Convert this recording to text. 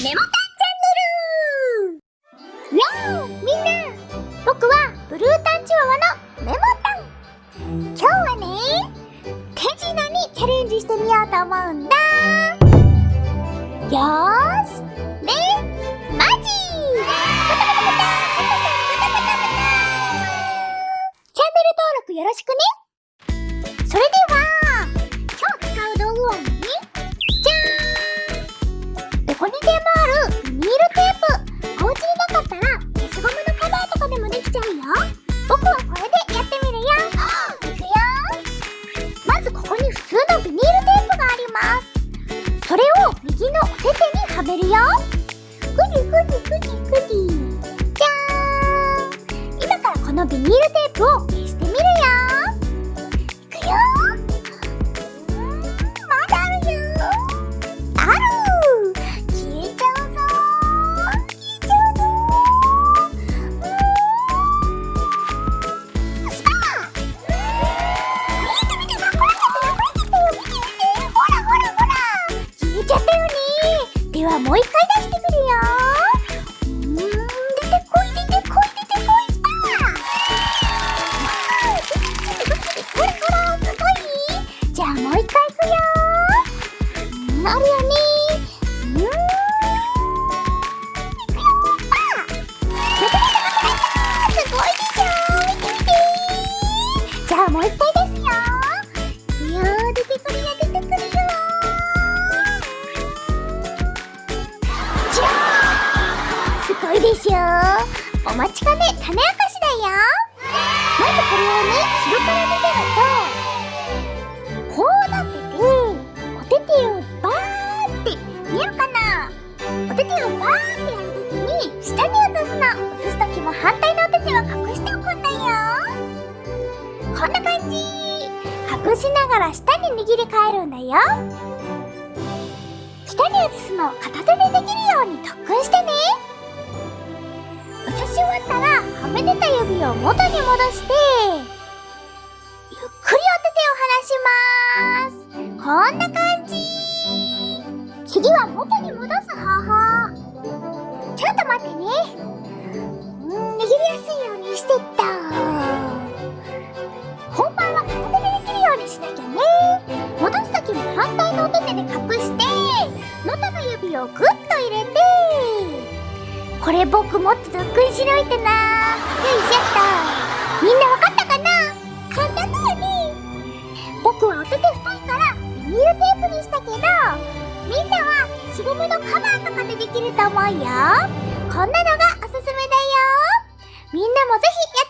メモタンチャンネルよーみんな僕はブルータンチワワのメモタン今日はね手品にチャレンジしてみようと思うんだよーしレッツマジチャンネル登録よろしくねのビニールテープを消してみるよ。いくよ。まだあるよある消えちゃうぞ。消えちゃうぞ。うん。スパー見て見てなくなっちゃったなくなっちゃったよ。見て見てほらほらほら。消えちゃったよね。ではもう一回出してくるよ。う一回いくようんあるよ。ねもうー出てくるよ出てくるよじゃーんすごいでしょお待ちかね種明かしだよ。まずこれをね後ろから見せると見えるかな？お手手をバーってやるときに下に移すの。移すときも反対のお手手は隠しておくんだよ。こんな感じ。隠しながら下に握り替えるんだよ。下に移すのを片手でできるように特訓してね。移し終わったらはめてた指を元に戻してゆっくりお手手を離します。こんな感じ。次は元に戻す方法。ちょっと待ってね。うん握りやすいようにしてった。本番は片手でできるようにしなきゃね。戻す時も反対のお手手で隠して元の指をグッと入れて。これ僕もっと特訓しないとな。よいしょっと。みんなわかしゴムのカバーとかでできると思うよ。こんなのがおすすめだよ。みんなもぜひや